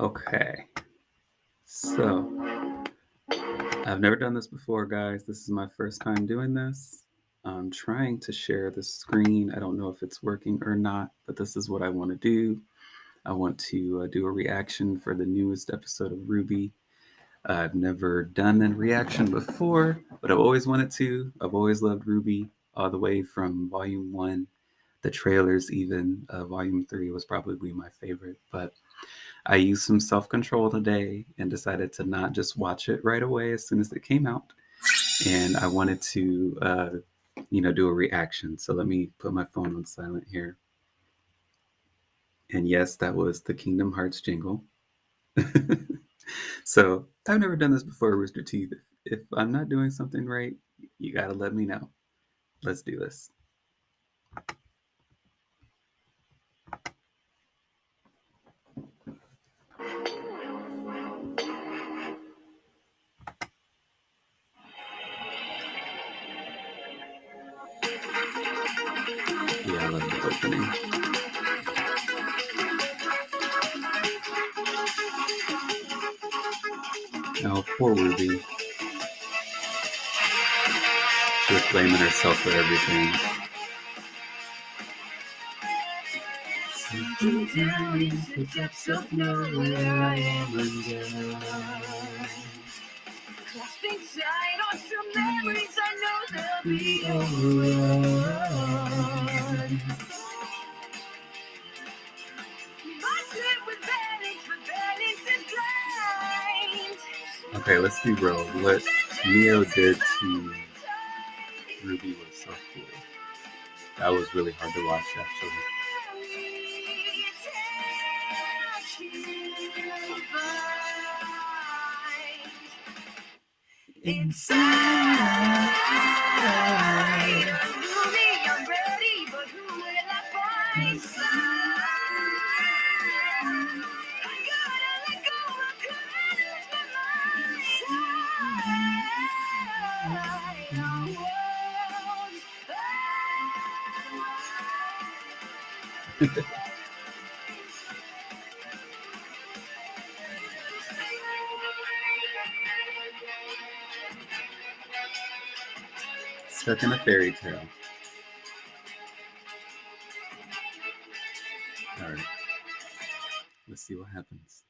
Okay. So, I've never done this before, guys. This is my first time doing this. I'm trying to share the screen. I don't know if it's working or not, but this is what I want to do. I want to uh, do a reaction for the newest episode of RWBY. I've never done a reaction before, but I've always wanted to. I've always loved RWBY all the way from volume one. The trailers, even uh, volume three, was probably my favorite. But I used some self control today and decided to not just watch it right away as soon as it came out. And I wanted to, uh, you know, do a reaction. So let me put my phone on silent here. And yes, that was the Kingdom Hearts jingle. so I've never done this before, Rooster Teeth. If I'm not doing something right, you got to let me know. Let's do this. Oh, poor Ruby. She was blaming herself for everything. the depths of nowhere I am. Clasping tight on some memories I know they'll be. Okay, let's be real. What Neo did to Ruby was so cool. That was really hard to watch, actually. Inside. Stuck in a fairy tale. All right. Let's see what happens.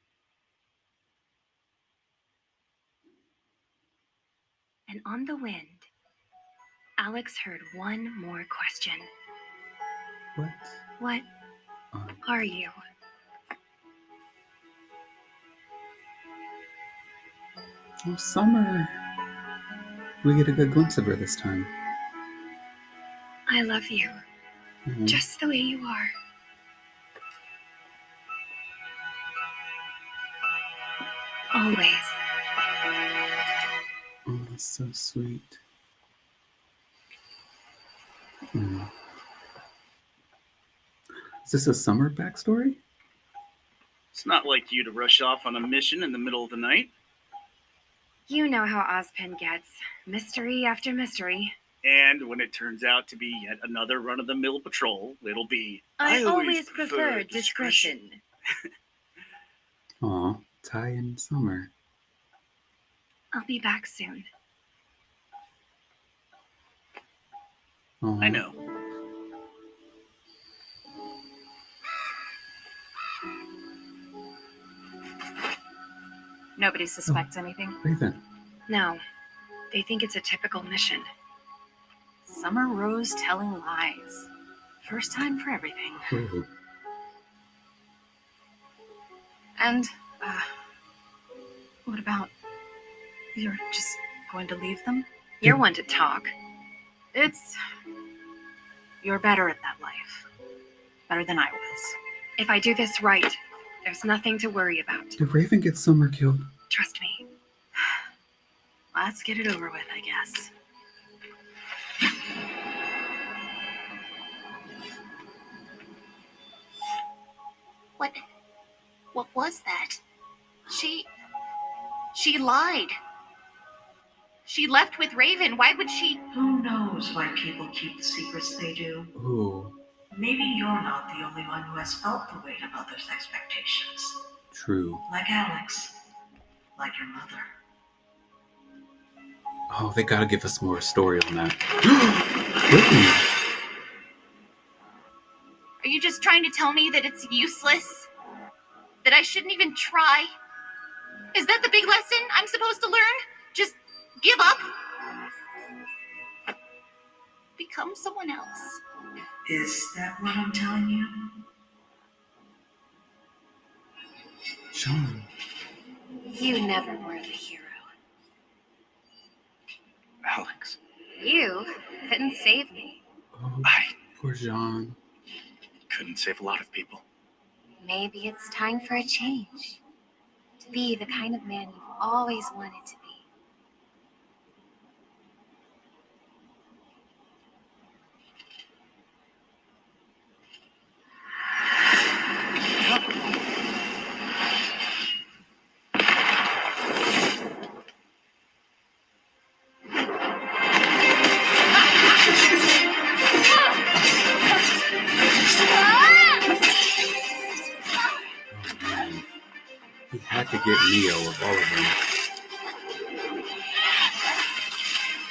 And on the wind, Alyx heard one more question. What? What Um, are you? oh, Summer. We get a good glimpse of her this time. I love you, Mhm. just the way you are. Always. Oh, that's so sweet. Hmm. Is this a summer backstory? It's not like you to rush off on a mission in the middle of the night. You know how Ozpin gets. Mystery after mystery. And when it turns out to be yet another run of the mill patrol, it'll be I, always, prefer discretion. Aw, Tai and Summer. I'll be back soon. Aw. I know. Nobody suspects oh, anything? Raven. No. They think it's a typical mission. Summer Rose telling lies. First time for everything. Ooh. And, uh, what about. You're just going to leave them? You're one to talk. It's. You're better at that life. Better than I was. If I do this right, there's nothing to worry about. Did Raven get Summer killed? Trust me. Let's get it over with, I guess. What? What was that? She. She lied. She left with Raven. Why would she? Who knows why people keep the secrets they do? Ooh. Maybe you're not the only one who has felt the weight of others' expectations. True. Like Alyx. Like your mother. Oh, they gotta give us more story on that. Really? Are you just trying to tell me that it's useless? That I shouldn't even try? Is that the big lesson I'm supposed to learn? Just give up? Become someone else. Is that what I'm telling you? Jaune. You never were the hero. Alyx, You couldn't save me. Oh, I poor Jaune. Couldn't save a lot of people. Maybe it's time for a change. To be the kind of man you've always wanted to He had to get Neo of all of them.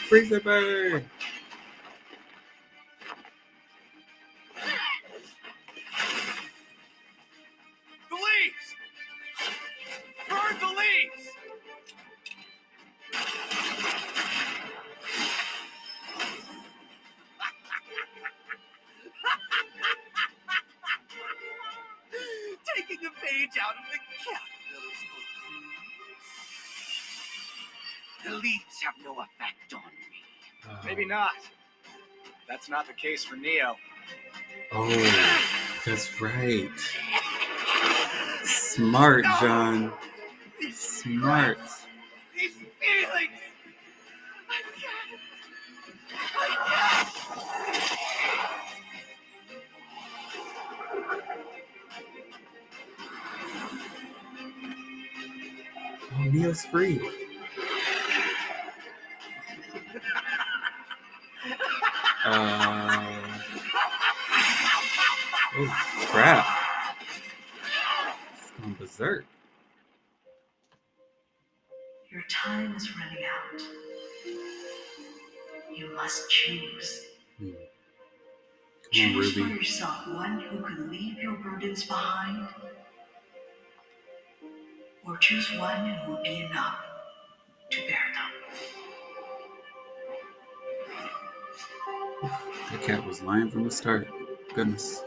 Freezer bird! That's not the case for Neo. Oh, that's right. Smart, Jaune. Smart. These feelings! Oh, Neo's free. Uh, oh, crap. It's gone berserk. Your time is running out. You must choose. Hmm. Choose for yourself one who can leave your burdens behind, or choose one who will be enough cat was lying from the start. Goodness.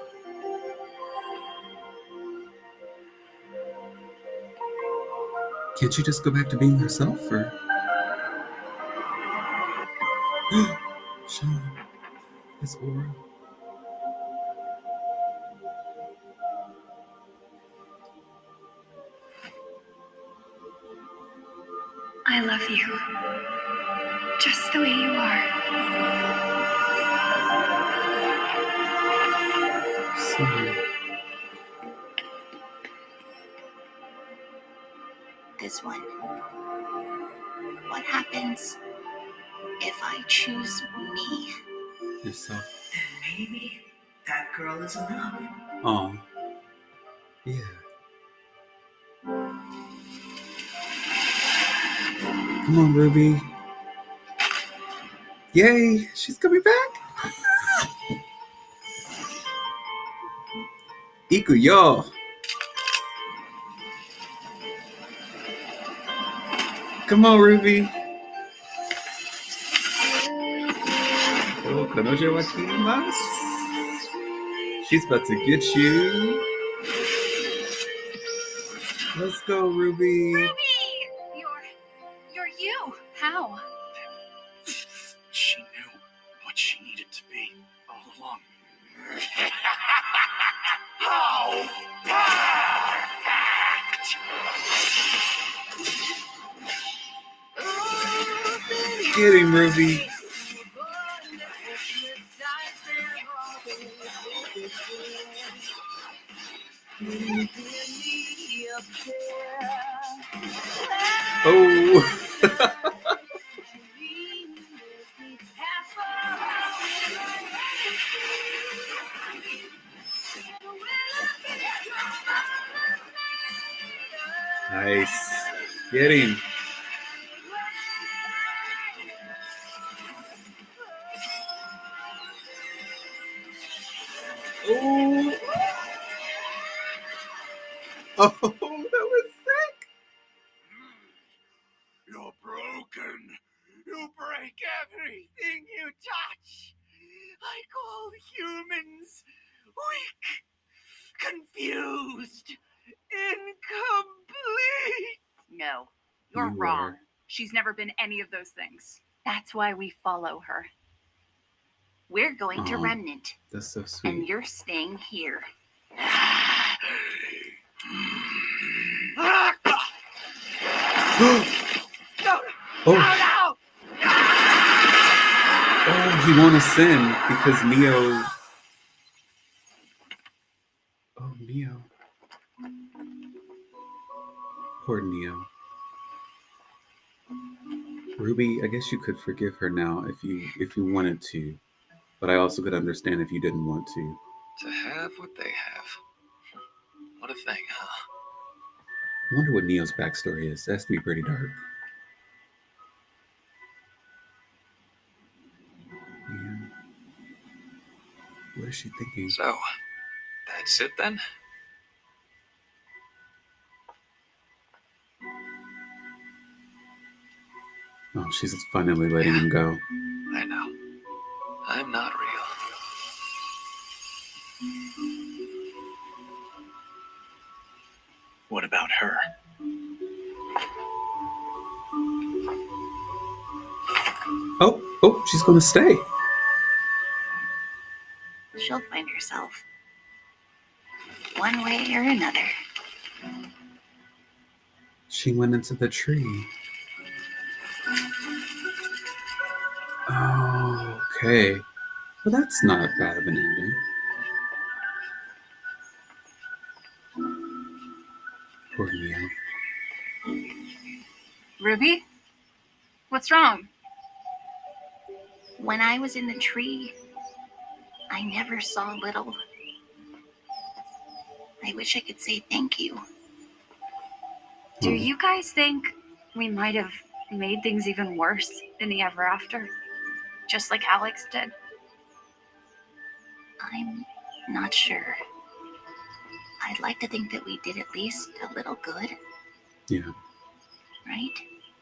Can't she just go back to being herself, or? Jaune, it's Aura. I love you. Just the way you are. This one. What happens if I choose me? Yourself. Then maybe that girl is enough. Oh. Yeah. Come on, Ruby. Yay! She's coming back. Ikuyo. Come on, Ruby. Oh. She's about to get you. Let's go, Ruby. Nice. Get him. Oh. Oh, That's why we follow her. We're going to Remnant, That's so and you're staying here. Ah! oh, oh, he won't ascend because Neo. I guess you could forgive her now if you if you wanted to, but I also could understand if you didn't want to. To have what they have. What a thing, huh? I wonder what Neo's backstory is. That has to be pretty dark. Yeah. What is she thinking? So, that's it then? She's finally letting him go. I know. I'm not real. What about her? Oh, oh, she's gonna stay. She'll find herself. One way or another. She went into the tree. Okay. Well, that's not bad of an ending. Poor Neo. Ruby? What's wrong? When I was in the tree, I never saw little. I wish I could say thank you. Do Hmm. you guys think we might have made things even worse in the ever after? Just like Alyx did? I'm not sure. I'd like to think that we did at least a little good, Yeah, right?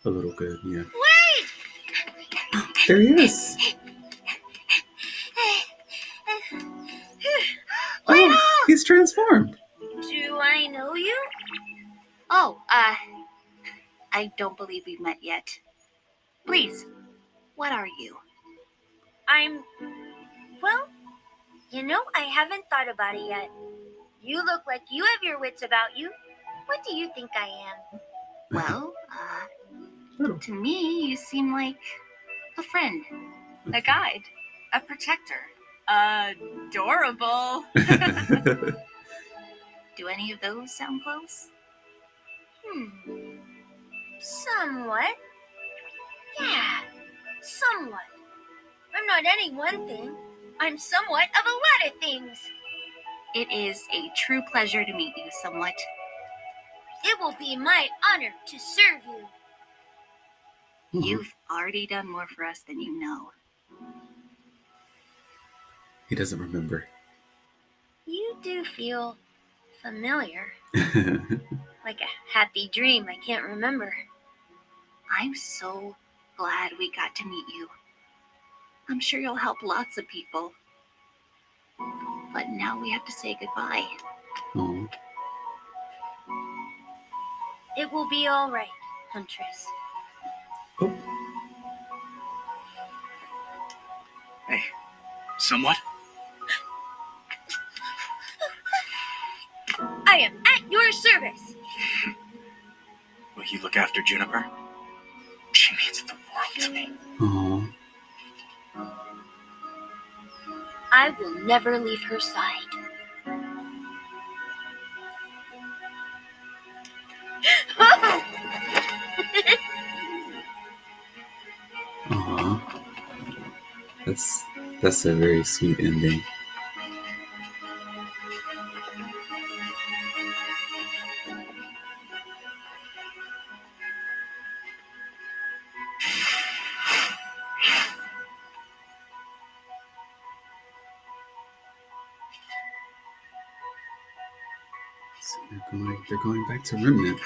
a little good. Yeah. Wait! There he is. Oh, he's transformed. Do I know you? Oh, uh, I don't believe we've met yet. Please, what are you? I'm. Well, you know, I haven't thought about it yet. You look like you have your wits about you. What do you think I am? Well, uh, to me, you seem like a friend. A guide, a protector, adorable. Do any of those sound close? Hmm. Somewhat. Yeah, somewhat. I'm not any one thing. I'm somewhat of a lot of things. It is a true pleasure to meet you somewhat. It will be my honor to serve you. Mhm. You've already done more for us than you know. He doesn't remember. You do feel familiar, like a happy dream I can't remember. I'm so glad we got to meet you. I'm sure you'll help lots of people. But now we have to say goodbye. oh, It will be all right, Huntress. oh, Hey, somewhat? I am at your service. Will you look after Juniper? She means the world to me. oh. I will never leave her side. Aw. That's that's a very sweet ending. Back to Remnant.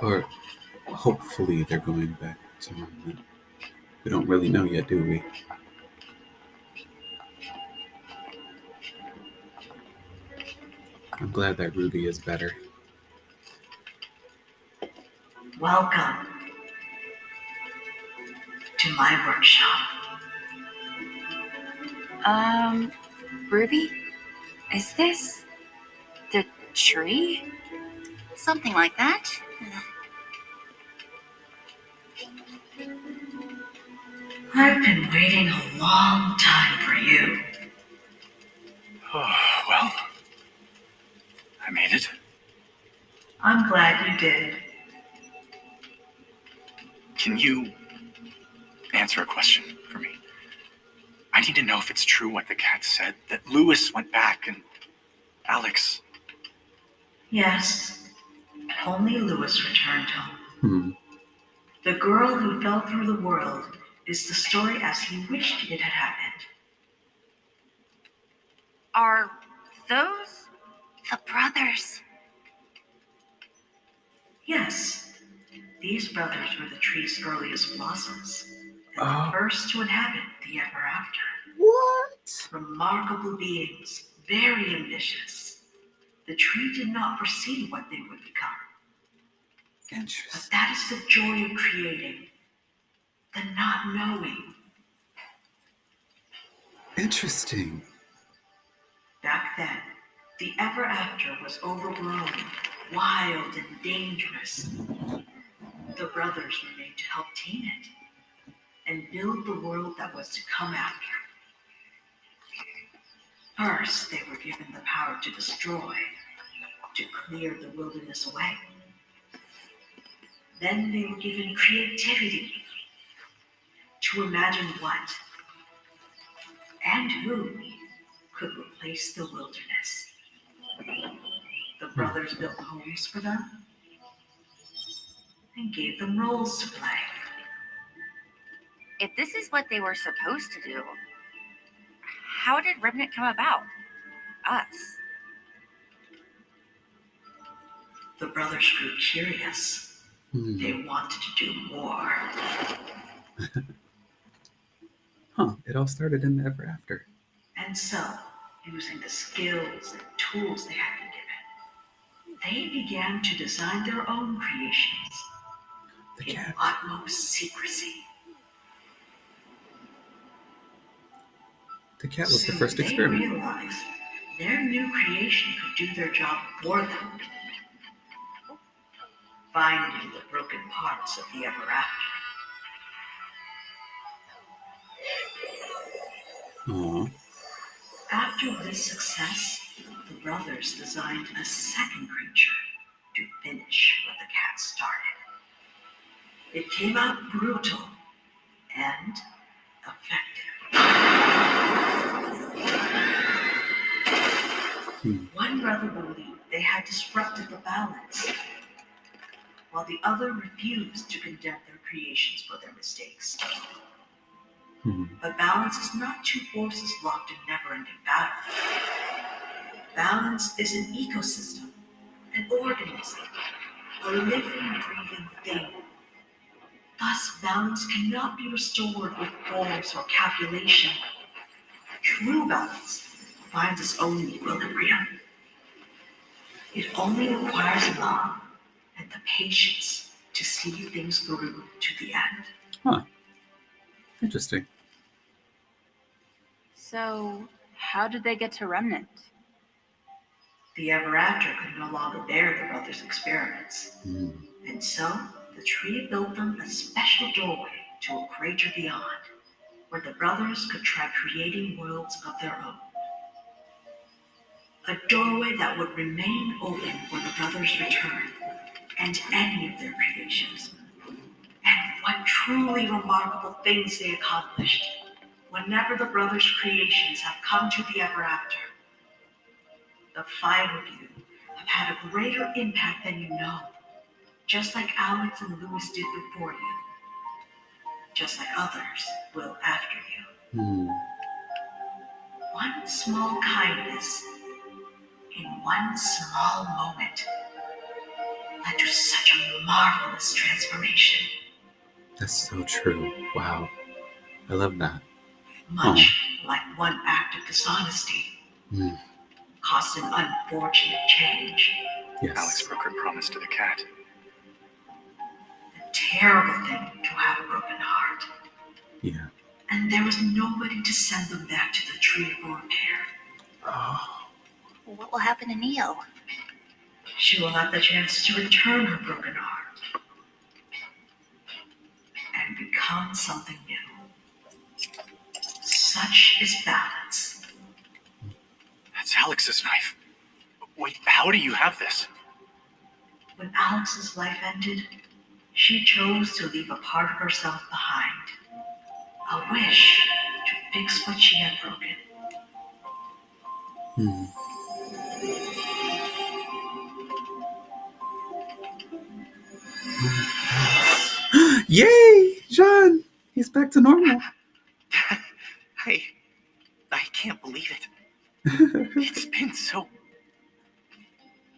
Or hopefully they're going back to Remnant. We don't really know yet, do we? I'm glad that Ruby is better. Welcome to my workshop. Um, Ruby? Is this the tree? Something like that. I've been waiting a long time for you. Oh, well, I made it. I'm glad you did. Can you answer a question for me? I need to know if it's true what the cat said that Lewis went back and Alyx. Yes, only Lewis returned home. Hmm. The girl who fell through the world is the story as he wished it had happened. Are those? The brothers. Yes, these brothers were the tree's earliest blossoms, and Oh. the first to inhabit the ever after. What? Remarkable beings, very ambitious. The tree did not foresee what they would become, Interesting. but that is the joy of creating, the not knowing. Interesting. Back then, the ever after was overgrown, wild, and dangerous. The brothers were made to help tame it and build the world that was to come after. First, they were given the power to destroy, to clear the wilderness away. Then they were given creativity to imagine what and who could replace the wilderness. The hmm. brothers built homes for them and gave them roles to play. If this is what they were supposed to do, how did Remnant come about? Us. The brothers grew curious. Hmm. They wanted to do more. Huh. It all started in the Ever After. And so, using the skills and tools they had been given, they began to design their own creations The cat. utmost secrecy. The cat was the first they experiment. realized their new creation could do their job for them. Finding the broken parts of the ever after. Aw. After this success, the brothers designed a second creature to finish what the cat started. It came out brutal and effective. Hmm. One brother believed they had disrupted the balance, while the other refused to condemn their creations for their mistakes. Hmm. But balance is not two forces locked in never ending battle. Balance is an ecosystem, an organism, a living, breathing thing. Thus, balance cannot be restored with force or calculation. True balance finds its own equilibrium. It only requires love and the patience to see things through to the end. Huh. Interesting. So, how did they get to Remnant? The ever after could no longer bear the brothers' experiments. Hmm. And so, the tree built them a special doorway to a crater beyond, where the brothers could try creating worlds of their own. A doorway that would remain open for the brothers' return and any of their creations. And what truly remarkable things they accomplished whenever the brothers' creations have come to the ever after. The five of you have had a greater impact than you know. Just like Alyx and Lewis did before you, just like others will after you. Hmm. One small kindness in one small moment led to such a marvelous transformation, That's so true. Wow. I love that. much like one act of dishonesty Hmm. caused an unfortunate change. Yes. Alyx broke her promise to the cat. A terrible thing to have a broken heart. Yeah. And there was nobody to send them back to the tree for repair. Oh. What will happen to Neo? She will have the chance to return her broken heart and become something new. Such is balance. That's Alyx's knife. Wait, how do you have this? When Alyx's life ended, she chose to leave a part of herself behind. A wish to fix what she had broken. Hmm. Yay! Jaune! He's back to normal. I. I can't believe it. It's been so.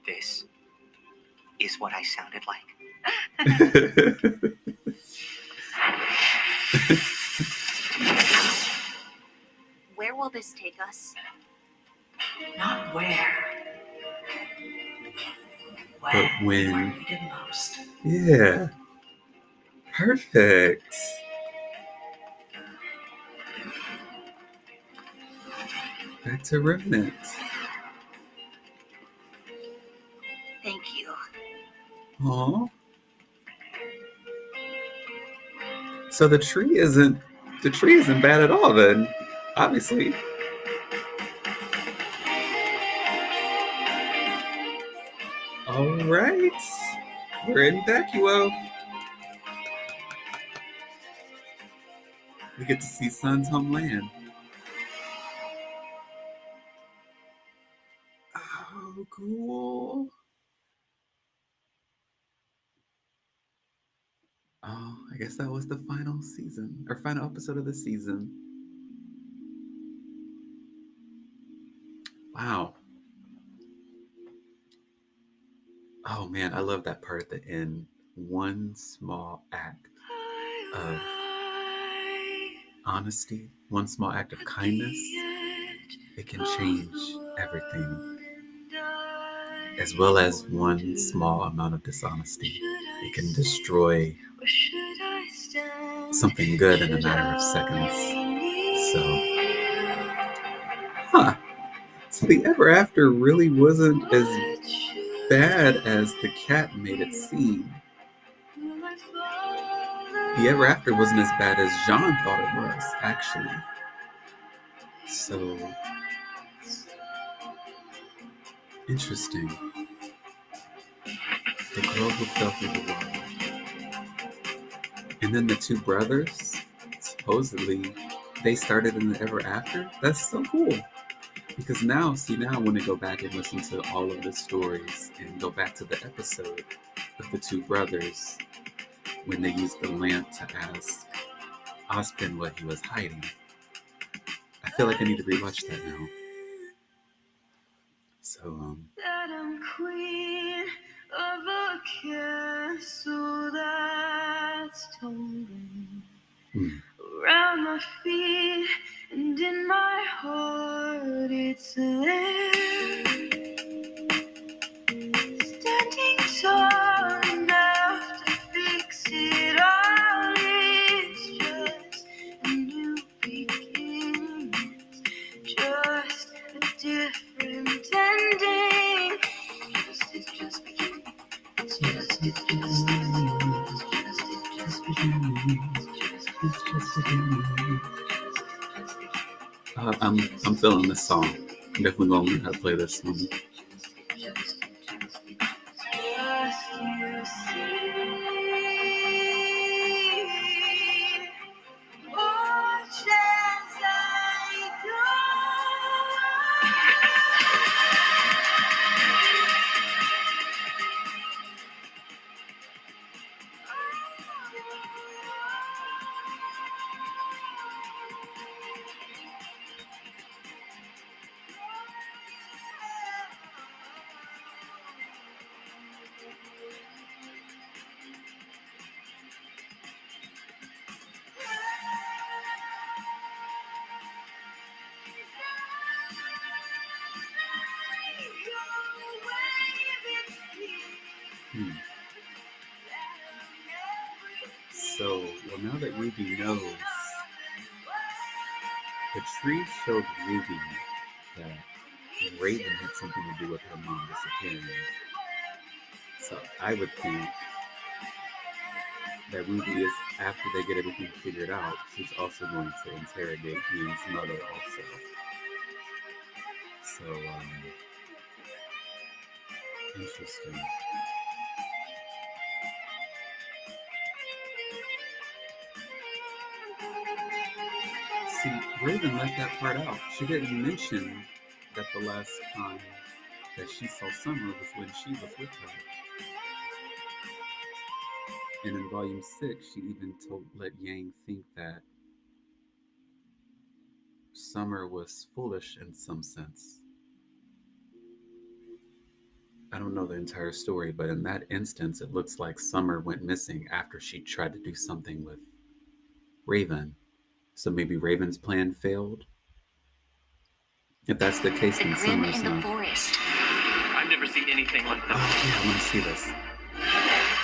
This is what I sounded like. Where will this take us? Not where. But When, when- you are needed most. yeah. Perfect. Back to Remnant. Thank you. Aw. So the tree isn't the tree isn't bad at all then, obviously. All right, we're in Vacuo. We get to see Sun's homeland. Oh, cool. Oh, I guess that was the final season or final episode of the season. Wow. Oh man, I love that part at the end. One small act of honesty, one small act of kindness, it can change everything. As well as one small amount of dishonesty, it can destroy something good in a matter of seconds. So, huh. So the ever after really wasn't as bad as the cat made it seem. The ever after wasn't as bad as Jaune thought it was, actually. So interesting. The girl who fell through the wall. And then the two brothers, supposedly, they started in the ever after. That's so cool. Because now, see, now I want to go back and listen to all of the stories and go back to the episode of the two brothers when they used the lamp to ask Ozpin what he was hiding. I feel like I need to rewatch that now. So, um, that I'm queen of a castle tumbling Hmm. I'm feeling this song. I'm definitely how to play this one. Now that Ruby knows, the tree showed Ruby that Raven had something to do with her mom disappearing. So I would think that Ruby is, after they get everything figured out, she's also going to interrogate Yang's mother also. So, um, interesting. See, Raven left that part out. She didn't mention that the last time that she saw Summer was when she was with her. And in volume six, she even told let Yang think that Summer was foolish in some sense. I don't know the entire story, but in that instance, it looks like Summer went missing after she tried to do something with Raven. So maybe Raven's plan failed. If that's the case, The then Summer's in the not. forest. I've never seen anything like Oh, yeah, I want to see this.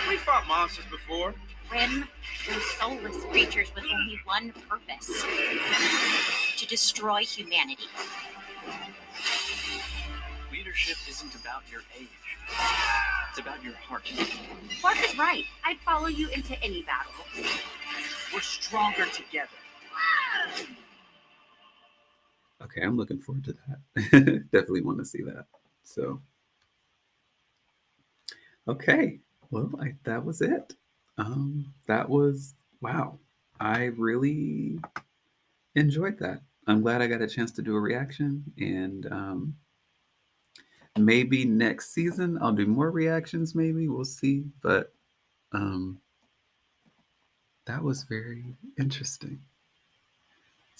We fought monsters before. Grimm, those soulless creatures with only one purpose to destroy humanity. Leadership isn't about your age. It's about your heart. Clark is right. I'd follow you into any battle. We're stronger together. Okay, I'm looking forward to that. Definitely want to see that. So, okay, well, I, that was it. Um, that was wow. I really enjoyed that. I'm glad I got a chance to do a reaction, and um, maybe next season I'll do more reactions. Maybe we'll see, but um, that was very interesting.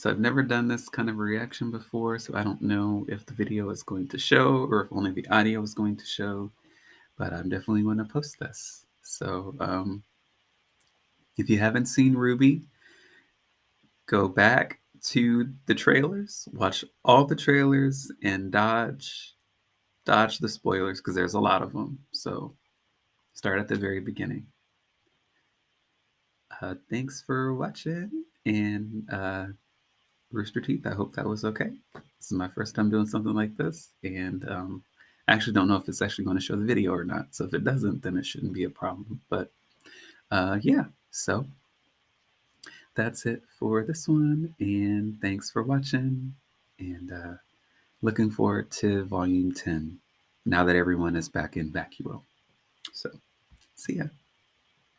So I've never done this kind of reaction before, so I don't know if the video is going to show or if only the audio is going to show, but I'm definitely going to post this. So um, if you haven't seen RWBY, go back to the trailers, watch all the trailers, and dodge dodge the spoilers because there's a lot of them. So start at the very beginning. Uh, thanks for watching, and uh, Rooster Teeth. I hope that was okay. This is my first time doing something like this, and um, I actually don't know if it's actually going to show the video or not. So if it doesn't, then it shouldn't be a problem. But uh, yeah, so that's it for this one, and thanks for watching, and uh, looking forward to volume 10 now that everyone is back in Vacuo. So, see ya.